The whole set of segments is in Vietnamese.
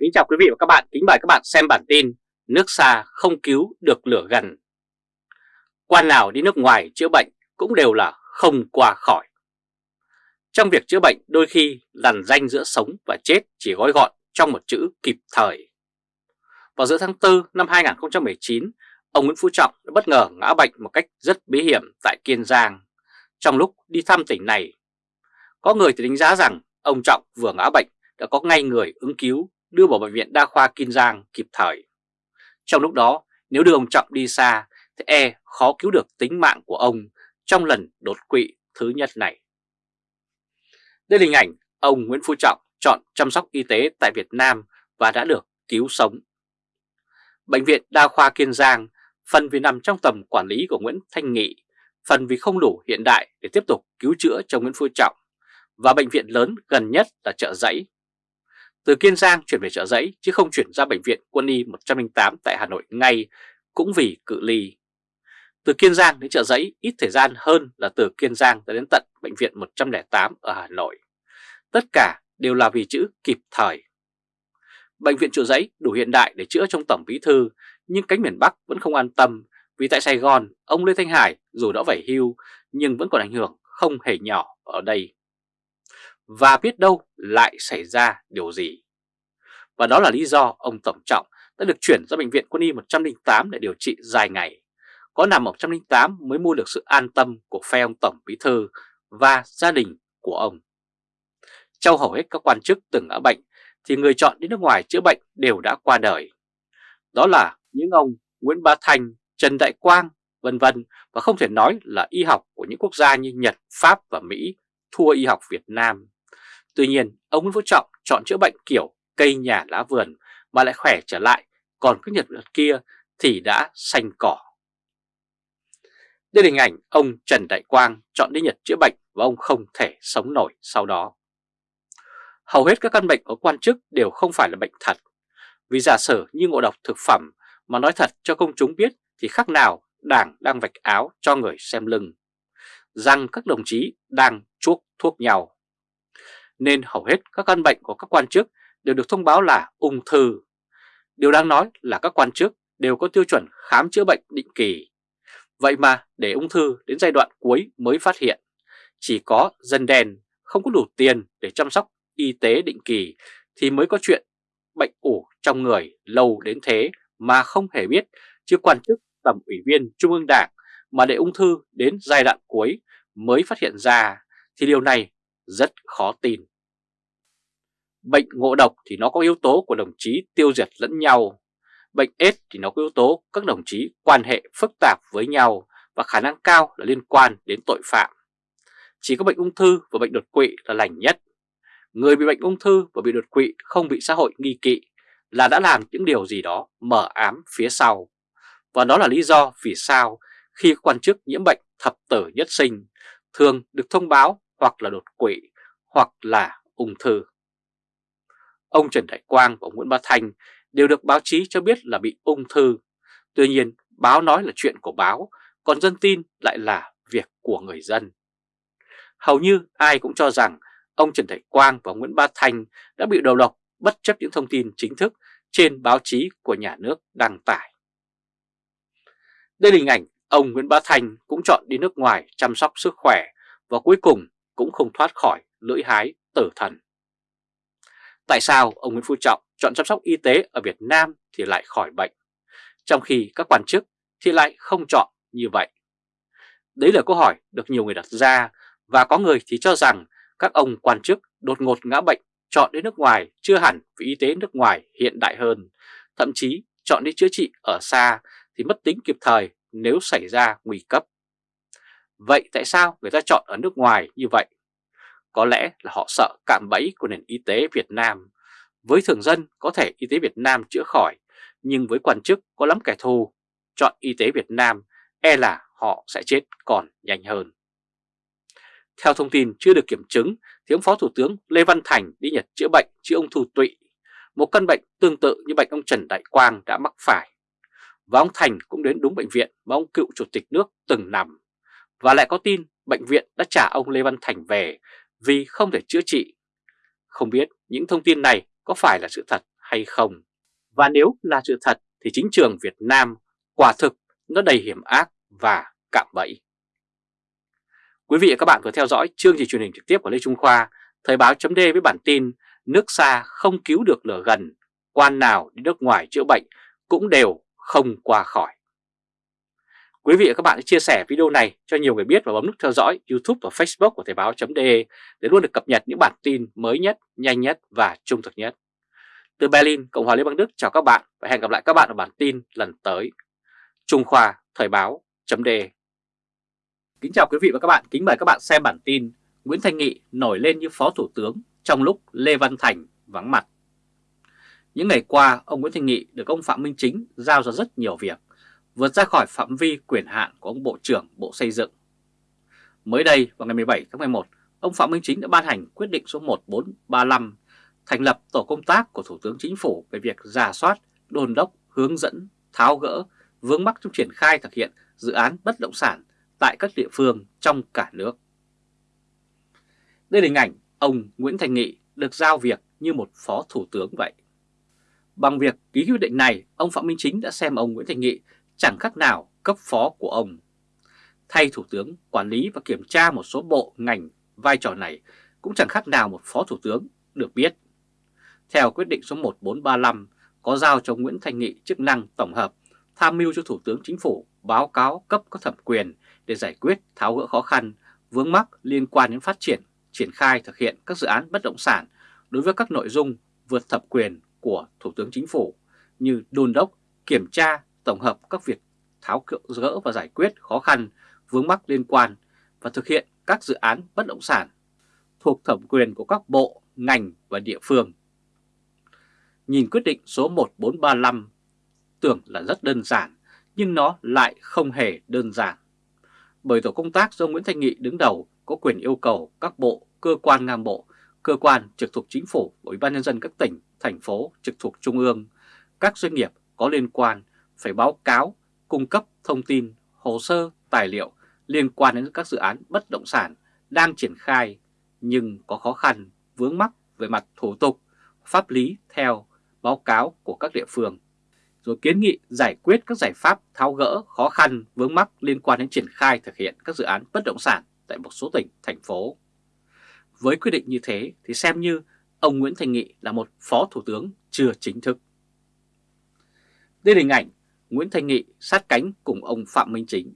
Kính chào quý vị và các bạn, kính mời các bạn xem bản tin Nước xa không cứu được lửa gần. Quan nào đi nước ngoài chữa bệnh cũng đều là không qua khỏi. Trong việc chữa bệnh đôi khi lằn danh giữa sống và chết chỉ gói gọn trong một chữ kịp thời. Vào giữa tháng 4 năm 2019, ông Nguyễn Phú Trọng đã bất ngờ ngã bệnh một cách rất bí hiểm tại Kiên Giang. Trong lúc đi thăm tỉnh này Có người thì đánh giá rằng ông Trọng vừa ngã bệnh đã có ngay người ứng cứu đưa vào Bệnh viện Đa khoa Kiên Giang kịp thời. Trong lúc đó, nếu đưa ông Trọng đi xa, thì e khó cứu được tính mạng của ông trong lần đột quỵ thứ nhất này. Đây là hình ảnh ông Nguyễn Phú Trọng chọn chăm sóc y tế tại Việt Nam và đã được cứu sống. Bệnh viện Đa khoa Kiên Giang phần vì nằm trong tầm quản lý của Nguyễn Thanh Nghị, phần vì không đủ hiện đại để tiếp tục cứu chữa cho Nguyễn Phú Trọng, và bệnh viện lớn gần nhất là chợ Giấy từ Kiên Giang chuyển về chợ Giấy, chứ không chuyển ra bệnh viện quân y 108 tại Hà Nội ngay, cũng vì cự ly. Từ Kiên Giang đến chợ Giấy, ít thời gian hơn là từ Kiên Giang tới đến tận bệnh viện 108 ở Hà Nội. Tất cả đều là vì chữ kịp thời. Bệnh viện chợ Giấy đủ hiện đại để chữa trong tổng bí thư, nhưng cánh miền Bắc vẫn không an tâm, vì tại Sài Gòn, ông Lê Thanh Hải dù đã phải hưu, nhưng vẫn còn ảnh hưởng không hề nhỏ ở đây và biết đâu lại xảy ra điều gì. Và đó là lý do ông Tổng Trọng đã được chuyển ra Bệnh viện Quân y 108 để điều trị dài ngày. Có nằm 108 mới mua được sự an tâm của phe ông Tổng Bí Thư và gia đình của ông. Trong hầu hết các quan chức từng ở bệnh thì người chọn đi nước ngoài chữa bệnh đều đã qua đời. Đó là những ông Nguyễn Bá Thành, Trần Đại Quang, vân vân và không thể nói là y học của những quốc gia như Nhật, Pháp và Mỹ thua y học Việt Nam. Tuy nhiên, ông Nguyễn Phú Trọng chọn chữa bệnh kiểu cây nhà lá vườn mà lại khỏe trở lại, còn các Nhật vật kia thì đã xanh cỏ. Đây là hình ảnh ông Trần Đại Quang chọn đi Nhật chữa bệnh và ông không thể sống nổi sau đó. Hầu hết các căn bệnh ở quan chức đều không phải là bệnh thật, vì giả sử như ngộ độc thực phẩm mà nói thật cho công chúng biết thì khác nào đảng đang vạch áo cho người xem lưng, rằng các đồng chí đang chuốc thuốc nhau nên hầu hết các căn bệnh của các quan chức đều được thông báo là ung thư. Điều đáng nói là các quan chức đều có tiêu chuẩn khám chữa bệnh định kỳ. Vậy mà để ung thư đến giai đoạn cuối mới phát hiện, chỉ có dân đen không có đủ tiền để chăm sóc y tế định kỳ thì mới có chuyện bệnh ủ trong người lâu đến thế mà không hề biết chứ quan chức tầm ủy viên Trung ương Đảng mà để ung thư đến giai đoạn cuối mới phát hiện ra thì điều này rất khó tin. Bệnh ngộ độc thì nó có yếu tố của đồng chí tiêu diệt lẫn nhau. Bệnh AIDS thì nó có yếu tố các đồng chí quan hệ phức tạp với nhau và khả năng cao là liên quan đến tội phạm. Chỉ có bệnh ung thư và bệnh đột quỵ là lành nhất. Người bị bệnh ung thư và bị đột quỵ không bị xã hội nghi kỵ là đã làm những điều gì đó mở ám phía sau. Và đó là lý do vì sao khi quan chức nhiễm bệnh thập tử nhất sinh thường được thông báo hoặc là đột quỵ hoặc là ung thư. Ông Trần Đại Quang và Nguyễn Bá Thanh đều được báo chí cho biết là bị ung thư. Tuy nhiên, báo nói là chuyện của báo, còn dân tin lại là việc của người dân. Hầu như ai cũng cho rằng ông Trần Đại Quang và Nguyễn Bá Thanh đã bị đầu độc bất chấp những thông tin chính thức trên báo chí của nhà nước đăng tải. Đây là hình ảnh ông Nguyễn Bá Thanh cũng chọn đi nước ngoài chăm sóc sức khỏe và cuối cùng cũng không thoát khỏi lưỡi hái tử thần. Tại sao ông Nguyễn Phú Trọng chọn chăm sóc y tế ở Việt Nam thì lại khỏi bệnh, trong khi các quan chức thì lại không chọn như vậy? Đấy là câu hỏi được nhiều người đặt ra và có người thì cho rằng các ông quan chức đột ngột ngã bệnh chọn đến nước ngoài chưa hẳn vì y tế nước ngoài hiện đại hơn, thậm chí chọn đi chữa trị ở xa thì mất tính kịp thời nếu xảy ra nguy cấp. Vậy tại sao người ta chọn ở nước ngoài như vậy? Có lẽ là họ sợ cạm bẫy của nền y tế Việt Nam. Với thường dân có thể y tế Việt Nam chữa khỏi, nhưng với quan chức có lắm kẻ thù, chọn y tế Việt Nam e là họ sẽ chết còn nhanh hơn. Theo thông tin chưa được kiểm chứng thì ông Phó Thủ tướng Lê Văn Thành đi Nhật chữa bệnh chữa ung thư tụy, một căn bệnh tương tự như bệnh ông Trần Đại Quang đã mắc phải. Và ông Thành cũng đến đúng bệnh viện mà ông cựu chủ tịch nước từng nằm. Và lại có tin bệnh viện đã trả ông Lê Văn Thành về vì không thể chữa trị. Không biết những thông tin này có phải là sự thật hay không. Và nếu là sự thật thì chính trường Việt Nam quả thực nó đầy hiểm ác và cạm bẫy. Quý vị và các bạn vừa theo dõi chương trình truyền hình trực tiếp của Lê Trung Khoa, Thời báo chấm với bản tin Nước xa không cứu được lửa gần, quan nào đi nước ngoài chữa bệnh cũng đều không qua khỏi. Quý vị và các bạn hãy chia sẻ video này cho nhiều người biết và bấm nút theo dõi YouTube và Facebook của Thời báo.de để luôn được cập nhật những bản tin mới nhất, nhanh nhất và trung thực nhất. Từ Berlin, Cộng hòa Liên bang Đức chào các bạn và hẹn gặp lại các bạn ở bản tin lần tới. Trung Khoa Thời báo.de Kính chào quý vị và các bạn, kính mời các bạn xem bản tin Nguyễn Thanh Nghị nổi lên như Phó Thủ tướng trong lúc Lê Văn Thành vắng mặt. Những ngày qua, ông Nguyễn Thanh Nghị được ông Phạm Minh Chính giao ra rất nhiều việc, vượt ra khỏi phạm vi quyền hạn của ông Bộ trưởng Bộ Xây dựng. Mới đây, vào ngày 17 tháng 11, ông Phạm Minh Chính đã ban hành quyết định số 1435 thành lập tổ công tác của Thủ tướng Chính phủ về việc giả soát, đồn đốc, hướng dẫn, tháo gỡ, vướng mắc trong triển khai thực hiện dự án bất động sản tại các địa phương trong cả nước. Đây là hình ảnh ông Nguyễn Thành Nghị được giao việc như một phó thủ tướng vậy. Bằng việc ký quyết định này, ông Phạm Minh Chính đã xem ông Nguyễn Thành Nghị chẳng khác nào cấp phó của ông. Thay thủ tướng quản lý và kiểm tra một số bộ ngành, vai trò này cũng chẳng khác nào một phó thủ tướng được biết. Theo quyết định số 1435 có giao cho Nguyễn Thành Nghị chức năng tổng hợp tham mưu cho Thủ tướng Chính phủ báo cáo cấp có thẩm quyền để giải quyết tháo gỡ khó khăn, vướng mắc liên quan đến phát triển, triển khai thực hiện các dự án bất động sản đối với các nội dung vượt thẩm quyền của Thủ tướng Chính phủ như đôn đốc, kiểm tra, tổng hợp các việc tháo gỡ và giải quyết khó khăn, vướng mắc liên quan và thực hiện các dự án bất động sản thuộc thẩm quyền của các bộ, ngành và địa phương. Nhìn quyết định số 1435 tưởng là rất đơn giản, nhưng nó lại không hề đơn giản. Bởi tổ công tác do Nguyễn Thanh Nghị đứng đầu có quyền yêu cầu các bộ, cơ quan ngang bộ, cơ quan trực thuộc chính phủ, Ủy ban nhân dân các tỉnh, thành phố trực thuộc trung ương, các doanh nghiệp có liên quan phải báo cáo, cung cấp thông tin, hồ sơ, tài liệu liên quan đến các dự án bất động sản đang triển khai nhưng có khó khăn, vướng mắc về mặt thủ tục, pháp lý theo báo cáo của các địa phương rồi kiến nghị giải quyết các giải pháp tháo gỡ khó khăn vướng mắc liên quan đến triển khai thực hiện các dự án bất động sản tại một số tỉnh, thành phố. Với quyết định như thế thì xem như ông Nguyễn Thành Nghị là một phó thủ tướng chưa chính thức. Đây là hình ảnh Nguyễn Thành Nghị sát cánh cùng ông Phạm Minh Chính.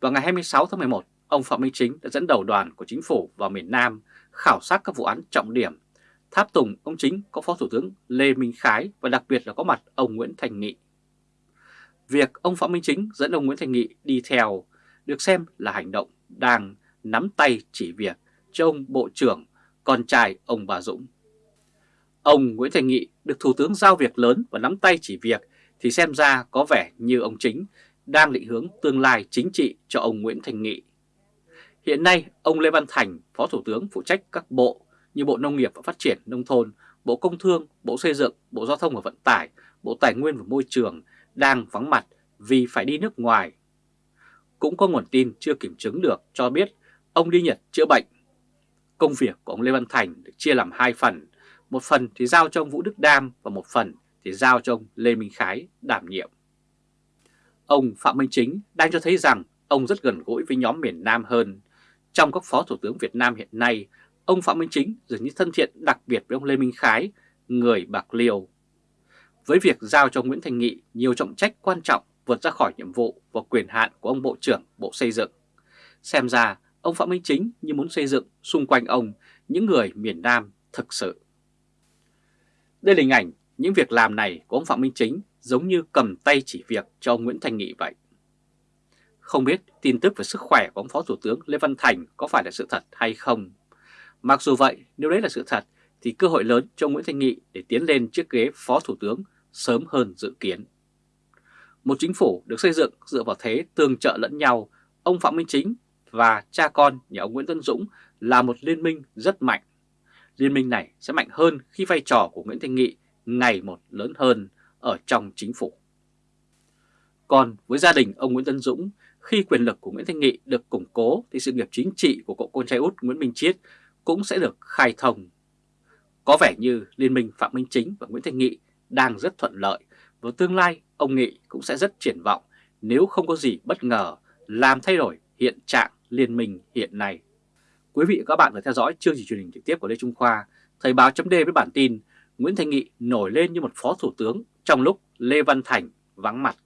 Vào ngày 26 tháng 11, ông Phạm Minh Chính đã dẫn đầu đoàn của chính phủ vào miền Nam khảo sát các vụ án trọng điểm Tháp tùng ông chính có Phó Thủ tướng Lê Minh Khái và đặc biệt là có mặt ông Nguyễn Thành Nghị. Việc ông Phạm Minh Chính dẫn ông Nguyễn Thành Nghị đi theo được xem là hành động đang nắm tay chỉ việc cho ông Bộ trưởng, con trai ông Bà Dũng. Ông Nguyễn Thành Nghị được Thủ tướng giao việc lớn và nắm tay chỉ việc thì xem ra có vẻ như ông Chính đang định hướng tương lai chính trị cho ông Nguyễn Thành Nghị. Hiện nay, ông Lê Văn Thành, Phó Thủ tướng phụ trách các bộ như Bộ Nông nghiệp và Phát triển Nông thôn, Bộ Công Thương, Bộ Xây dựng, Bộ Giao thông và Vận tải, Bộ Tài nguyên và Môi trường đang vắng mặt vì phải đi nước ngoài. Cũng có nguồn tin chưa kiểm chứng được cho biết ông đi Nhật chữa bệnh. Công việc của ông Lê Văn Thành được chia làm hai phần, một phần thì giao cho ông Vũ Đức Đam và một phần để giao cho ông Lê Minh Khái đảm nhiệm. Ông Phạm Minh Chính đang cho thấy rằng ông rất gần gũi với nhóm miền Nam hơn. Trong các phó thủ tướng Việt Nam hiện nay, ông Phạm Minh Chính dường như thân thiện đặc biệt với ông Lê Minh Khái, người Bạc Liêu. Với việc giao cho Nguyễn Thành Nghị nhiều trọng trách quan trọng vượt ra khỏi nhiệm vụ và quyền hạn của ông Bộ trưởng Bộ Xây dựng. Xem ra, ông Phạm Minh Chính như muốn xây dựng xung quanh ông những người miền Nam thực sự. Đây là hình ảnh những việc làm này của ông Phạm Minh Chính giống như cầm tay chỉ việc cho ông Nguyễn Thành Nghị vậy. Không biết tin tức về sức khỏe của ông Phó Thủ tướng Lê Văn Thành có phải là sự thật hay không? Mặc dù vậy, nếu đấy là sự thật, thì cơ hội lớn cho Nguyễn Thanh Nghị để tiến lên chiếc ghế Phó Thủ tướng sớm hơn dự kiến. Một chính phủ được xây dựng dựa vào thế tương trợ lẫn nhau, ông Phạm Minh Chính và cha con nhà ông Nguyễn Tân Dũng là một liên minh rất mạnh. Liên minh này sẽ mạnh hơn khi vai trò của Nguyễn Thanh Nghị ngày một lớn hơn ở trong chính phủ. Còn với gia đình ông Nguyễn Tân Dũng, khi quyền lực của Nguyễn Thanh Nghị được củng cố thì sự nghiệp chính trị của cậu con trai út Nguyễn Minh Chiết cũng sẽ được khai thông. Có vẻ như Liên minh Phạm Minh Chính và Nguyễn Thanh Nghị đang rất thuận lợi và tương lai ông Nghị cũng sẽ rất triển vọng nếu không có gì bất ngờ làm thay đổi hiện trạng liên minh hiện nay. Quý vị và các bạn vừa theo dõi chương trình truyền hình trực tiếp của Lê Trung Khoa, Thời báo chấm với bản tin Nguyễn Thanh Nghị nổi lên như một phó thủ tướng trong lúc Lê Văn Thành vắng mặt.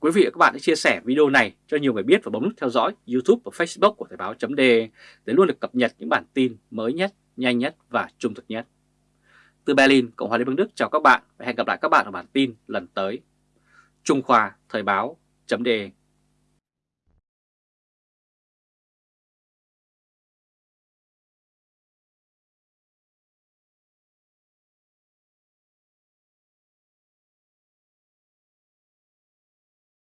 Quý vị và các bạn hãy chia sẻ video này cho nhiều người biết và bấm nút theo dõi YouTube và Facebook của Thời báo .d để luôn được cập nhật những bản tin mới nhất, nhanh nhất và trung thực nhất. Từ Berlin, Cộng hòa Liên bang Đức chào các bạn và hẹn gặp lại các bạn ở bản tin lần tới. Trung Khoa Thời báo .d